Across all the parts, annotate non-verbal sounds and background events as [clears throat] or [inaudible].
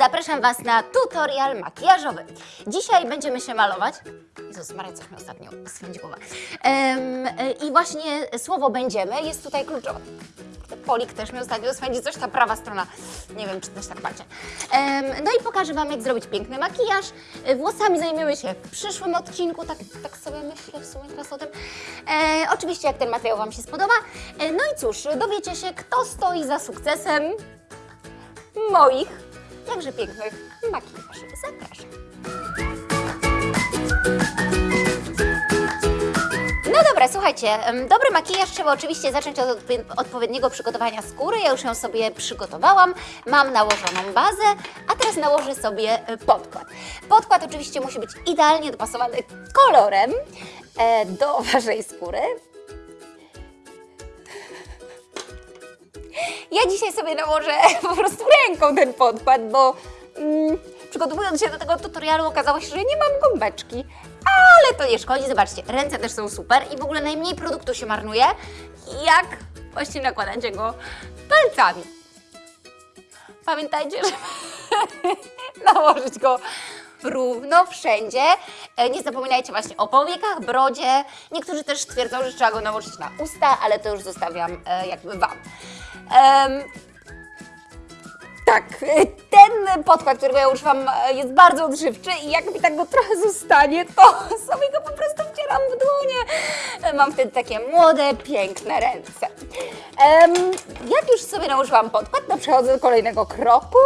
Zapraszam Was na tutorial makijażowy. Dzisiaj będziemy się malować. Jezus Maria, coś mi ostatnio swędzi głowa. Em, e, I właśnie słowo będziemy jest tutaj kluczowe. Polik też mi ostatnio swędzi coś, ta prawa strona. Nie wiem, czy też tak macie. Em, no i pokażę Wam, jak zrobić piękny makijaż. Włosami zajmiemy się w przyszłym odcinku, tak, tak sobie myślę w sumie teraz o tym. E, oczywiście, jak ten materiał Wam się spodoba. E, no i cóż, dowiecie się, kto stoi za sukcesem moich jakże pięknych makijaży. Zapraszam. No dobra, słuchajcie, dobry makijaż trzeba oczywiście zacząć od odpo- odpowiedniego przygotowania skóry. Ja już ją sobie przygotowałam, mam nałożoną bazę, a teraz nałożę sobie e, podkład. Podkład oczywiście musi być idealnie dopasowany kolorem e, do [laughs] Waszej skóry. Ja dzisiaj sobie nałożę [laughs] po prostu ręką ten podkład, bo mm, przygotowując się do tego tutorialu okazało się, że nie mam gąbeczki. Ale to nie szkodzi, zobaczcie, ręce też są super i w ogóle najmniej produktu się marnuje, jak właśnie nakładacie go palcami. Pamiętajcie, żeby [laughs] nałożyć go równo wszędzie. E, Nie zapominajcie właśnie o powiekach, brodzie. Niektórzy też twierdzą, że trzeba go nałożyć na usta, ale to już zostawiam e, jakby Wam. Em, tak, e, ten podkład, którego ja używam, jest bardzo odżywczy i jak mi tak go trochę zostanie, to [laughs] sobie go po prostu wcieram w dłonie. Mam wtedy takie młode, piękne ręce. Em, jak już sobie nałożyłam podkład, to przechodzę do kolejnego kroku.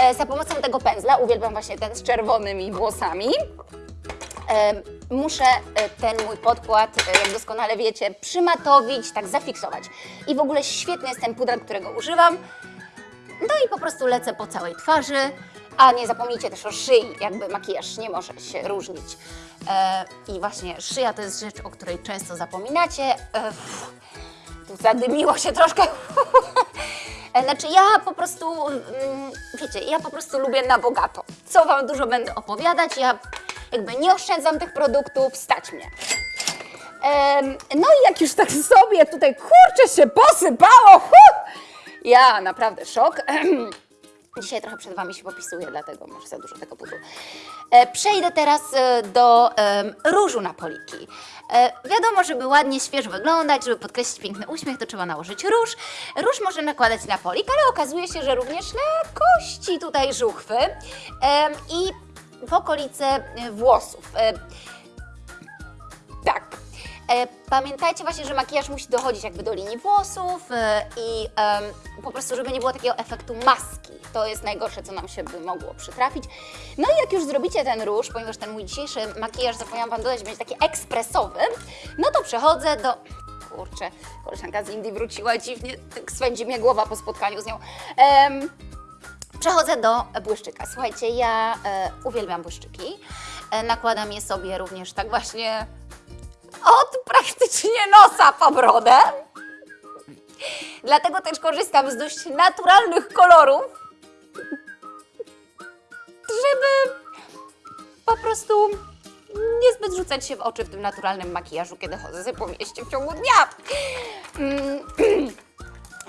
E, za pomocą tego pędzla, uwielbiam właśnie ten z czerwonymi włosami, Em, muszę e, ten mój podkład, e, jak doskonale wiecie, przymatowić, tak zafiksować. I w ogóle świetny jest ten puder, którego używam. No i po prostu lecę po całej twarzy, a nie zapomnijcie też o szyi, jakby makijaż nie może się różnić. E, I właśnie szyja to jest rzecz, o której często zapominacie. E, tu zadymiło się troszkę. [laughs] E, Znaczy ja po prostu, mm, wiecie, ja po prostu lubię na bogato. Co Wam dużo będę opowiadać, ja jakby nie oszczędzam tych produktów, stać mnie. No i jak już tak sobie tutaj, kurczę, się posypało, huh! ja naprawdę szok. [clears throat] Dzisiaj trochę przed Wami się popisuję, dlatego może za dużo tego pudru. E, przejdę teraz e, do różu na poliki. E, wiadomo, żeby ładnie, świeżo wyglądać, żeby podkreślić piękny uśmiech, to trzeba nałożyć róż. Róż można nakładać na polik, ale okazuje się, że również na kości tutaj żuchwy i w okolice włosów. E, Pamiętajcie właśnie, że makijaż musi dochodzić jakby do linii włosów e, i po prostu, żeby nie było takiego efektu maski. To jest najgorsze, co nam się by mogło przytrafić. No i jak już zrobicie ten róż, ponieważ ten mój dzisiejszy makijaż, zapomniałam Wam dodać, będzie taki ekspresowy, no to przechodzę do... Kurczę, koleżanka z Indii wróciła dziwnie, tak swędzi mnie głowa po spotkaniu z nią. Em, Przechodzę do błyszczyka. Słuchajcie, ja e, uwielbiam błyszczyki. E, nakładam je sobie również tak właśnie od praktycznie nosa po brodę. Dlatego też korzystam z dość naturalnych kolorów, żeby po prostu niezbyt rzucać się w oczy w tym naturalnym makijażu, kiedy chodzę sobie po mieście w ciągu dnia. [clears throat]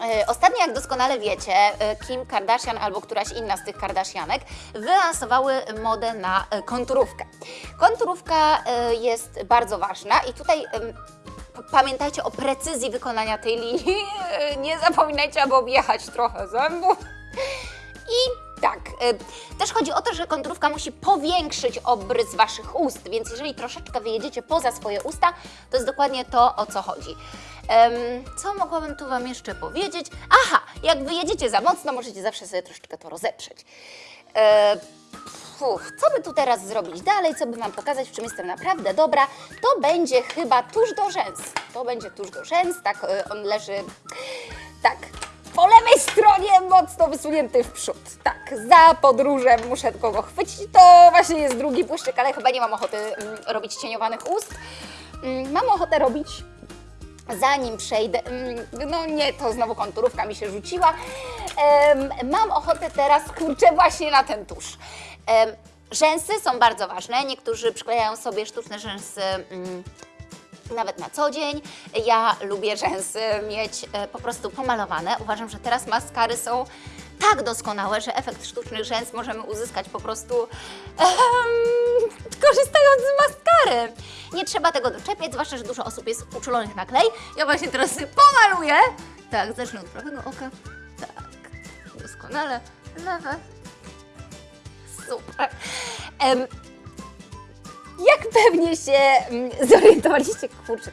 E, Ostatnio, jak doskonale wiecie, e, Kim Kardashian albo któraś inna z tych Kardashianek wylansowały modę na e, konturówkę. Konturówka jest bardzo ważna i tutaj pamiętajcie o precyzji wykonania tej linii. [laughs] Nie zapominajcie, aby objechać trochę zębów. I tak, też chodzi o to, że konturówka musi powiększyć obrys Waszych ust, więc jeżeli troszeczkę wyjedziecie poza swoje usta, to jest dokładnie to, o co chodzi. Co mogłabym tu Wam jeszcze powiedzieć? Aha, jak wyjedziecie za mocno, możecie zawsze sobie troszeczkę to rozetrzeć. E, co by tu teraz zrobić dalej, co by Wam pokazać, w czym jestem naprawdę dobra, to będzie chyba tuż do rzęs. To będzie tuż do rzęs, tak, y, on leży, tak, po lewej stronie mocno wysunięty w przód. Tak, za podróżem muszę tylko go chwycić. To właśnie jest drugi błyszczyk, ale chyba nie mam ochoty mm, robić cieniowanych ust. Mm, mam ochotę robić Zanim przejdę, mm, no nie, to znowu konturówka mi się rzuciła. Mam ochotę teraz, kurczę, właśnie na ten tusz. Rzęsy są bardzo ważne. Niektórzy przyklejają sobie sztuczne rzęsy mm, nawet na co dzień. Ja lubię rzęsy mieć e, po prostu pomalowane. Uważam, że teraz maskary są tak doskonałe, że efekt sztucznych rzęs możemy uzyskać po prostu em, korzystając z maskary. Nie trzeba tego doczepiać, zwłaszcza, że dużo osób jest uczulonych na klej. Ja właśnie teraz pomaluję. Tak, zacznę od prawego oka. Tak, doskonale. Lewe. Super. Jak pewnie się mm, zorientowaliście, kurczę,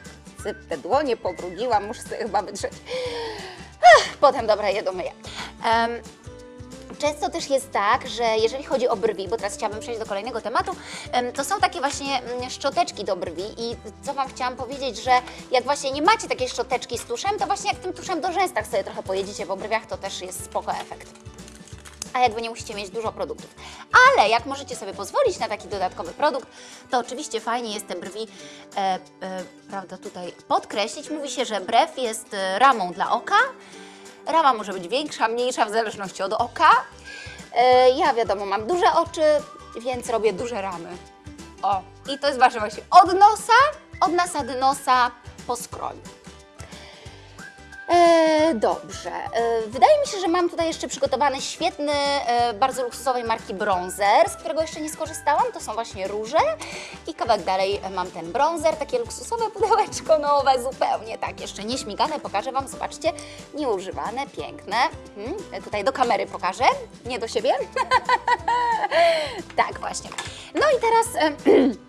te dłonie pobrudziłam, muszę sobie chyba wytrzeć. Potem, dobra, je domyję. Em, Często też jest tak, że jeżeli chodzi o brwi, bo teraz chciałabym przejść do kolejnego tematu, em, to są takie właśnie mm, szczoteczki do brwi i co Wam chciałam powiedzieć, że jak właśnie nie macie takiej szczoteczki z tuszem, to właśnie jak tym tuszem do rzęs tak sobie trochę pojedziecie po brwiach, to też jest spoko efekt a jakby nie musicie mieć dużo produktów. Ale jak możecie sobie pozwolić na taki dodatkowy produkt, to oczywiście fajnie jest te brwi, e, e, prawda, tutaj podkreślić. Mówi się, że brew jest e, ramą dla oka. Rama może być większa, mniejsza w zależności od oka. E, ja wiadomo, mam duże oczy, więc robię duże ramy. O, i to jest wasze właśnie od nosa, od nasady nosa po skroń. E, dobrze. E, wydaje mi się, że mam tutaj jeszcze przygotowany świetny, e, bardzo luksusowej marki bronzer, z którego jeszcze nie skorzystałam. To są właśnie róże. I kawałek dalej mam ten bronzer, takie luksusowe pudełeczko nowe, zupełnie tak, jeszcze nie śmigane. Pokażę Wam, zobaczcie, nieużywane, piękne. E, Tutaj do kamery pokażę, nie do siebie. [laughs] tak, właśnie. No i teraz... [clears throat]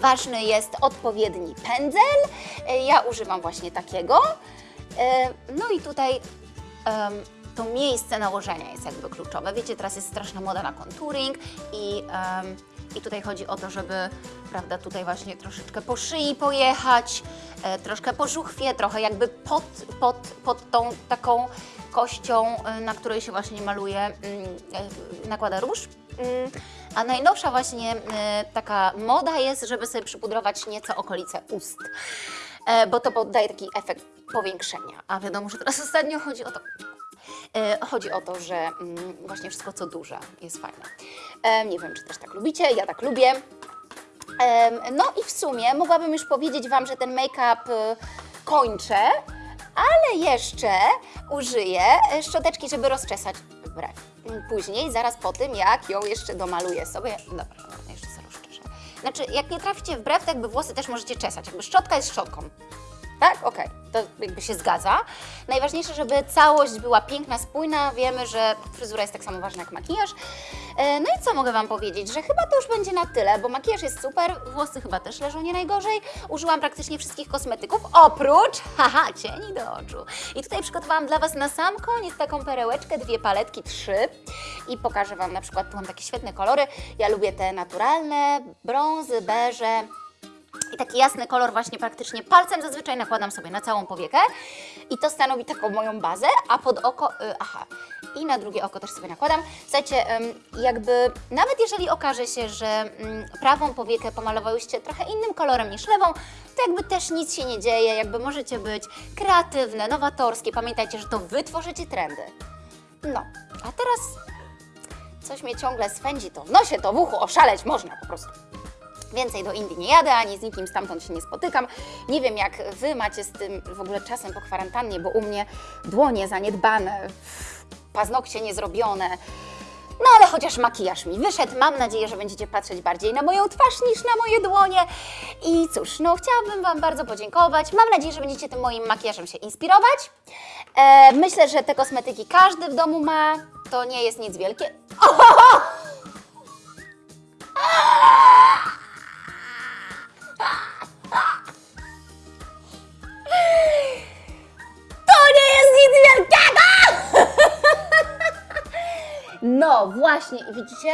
Ważny jest odpowiedni pędzel. Ja używam właśnie takiego. E, No i tutaj to miejsce nałożenia jest jakby kluczowe. Wiecie, teraz jest straszna moda na contouring i, i tutaj chodzi o to, żeby, prawda, tutaj właśnie troszeczkę po szyi pojechać, e, troszkę po żuchwie, trochę jakby pod, pod, pod tą taką kością, e, na której się właśnie maluje, mm, nakłada róż. Mm, A najnowsza właśnie taka moda jest, żeby sobie przypudrować nieco okolice ust bo to daje taki efekt powiększenia. A wiadomo, że teraz [laughs] ostatnio chodzi o to. E, chodzi o to, że mm, właśnie wszystko co duże jest fajne. E, nie wiem, czy też tak lubicie, ja tak lubię. Em, No i w sumie mogłabym już powiedzieć Wam, że ten make-up kończę, ale jeszcze użyję e, szczoteczki, żeby rozczesać brew. Mm, Później, zaraz po tym, jak ją jeszcze domaluję sobie. Dobra, dobra, jeszcze sobie rozczeszę. Znaczy, jak nie traficie w brew, to jakby włosy też możecie czesać. Jakby szczotka jest szczotką. Tak? Okej, to jakby się zgadza. Najważniejsze, żeby całość była piękna, spójna. Wiemy, że fryzura jest tak samo ważna jak makijaż. E, No i co mogę Wam powiedzieć? Że chyba to już będzie na tyle, bo makijaż jest super, włosy chyba też leżą nie najgorzej. Użyłam praktycznie wszystkich kosmetyków, oprócz, [laughs] haha, cieni do oczu. I tutaj przygotowałam dla Was na sam koniec taką perełeczkę, dwie paletki, trzy. I pokażę Wam na przykład, tu mam takie świetne kolory. Ja lubię te naturalne, brązy, beże, i taki jasny kolor właśnie praktycznie palcem zazwyczaj nakładam sobie na całą powiekę i to stanowi taką moją bazę, a pod oko, y, aha, i na drugie oko też sobie nakładam. Słuchajcie, jakby nawet jeżeli okaże się, że mm, prawą powiekę pomalowałyście trochę innym kolorem niż lewą, to jakby też nic się nie dzieje, jakby możecie być kreatywne, nowatorskie. Pamiętajcie, że to Wy tworzycie trendy. No, a teraz coś mnie ciągle swędzi, to w nosie, to w uchu, oszaleć można po prostu. Więcej do Indii nie jadę, ani z nikim stamtąd się nie spotykam. Nie wiem, jak Wy macie z tym w ogóle czasem po kwarantannie, bo u mnie dłonie zaniedbane, paznokcie niezrobione. No ale chociaż makijaż mi wyszedł. Mam nadzieję, że będziecie patrzeć bardziej na moją twarz niż na moje dłonie. I cóż, no chciałabym Wam bardzo podziękować. Mam nadzieję, że będziecie tym moim makijażem się inspirować. E, myślę, że te kosmetyki każdy w domu ma. To nie jest nic wielkie. [laughs] No właśnie, i widzicie?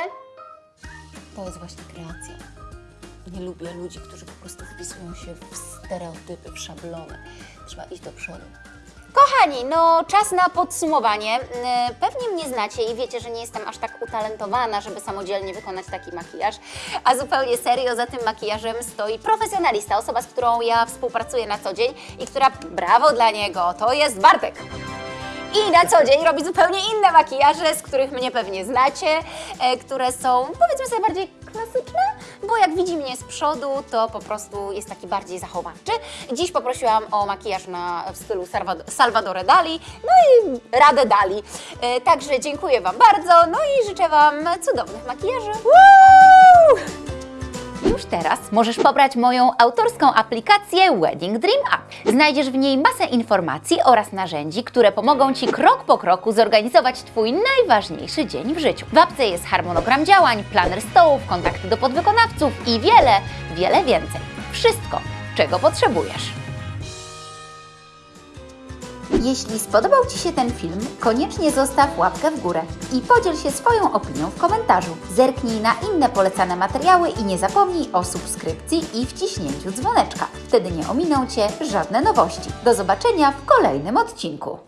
To jest właśnie kreacja. Nie lubię ludzi, którzy po prostu wpisują się w stereotypy, w szablony. Trzeba iść do przodu. Kochani, no czas na podsumowanie. Yy, Pewnie mnie znacie i wiecie, że nie jestem aż tak utalentowana, żeby samodzielnie wykonać taki makijaż, a zupełnie serio za tym makijażem stoi profesjonalista, osoba, z którą ja współpracuję na co dzień i która, brawo dla niego, to jest Bartek. I na co dzień robi zupełnie inne makijaże, z których mnie pewnie znacie, e, które są powiedzmy sobie bardziej klasyczny, bo jak widzi mnie z przodu, to po prostu jest taki bardziej zachowawczy. Dziś poprosiłam o makijaż na, w stylu Salvador, Salvadore Dali, no i Radę Dali. E, także dziękuję Wam bardzo, no i życzę Wam cudownych makijaży. Woo! Już teraz możesz pobrać moją autorską aplikację Wedding Dream App. Znajdziesz w niej masę informacji oraz narzędzi, które pomogą Ci krok po kroku zorganizować Twój najważniejszy dzień w życiu. W apce jest harmonogram działań, planer stołów, kontakty do podwykonawców i wiele, wiele więcej. Wszystko, czego potrzebujesz. Jeśli spodobał Ci się ten film, koniecznie zostaw łapkę w górę i podziel się swoją opinią w komentarzu. Zerknij na inne polecane materiały i nie zapomnij o subskrypcji i wciśnięciu dzwoneczka. Wtedy nie ominą Cię żadne nowości. Do zobaczenia w kolejnym odcinku.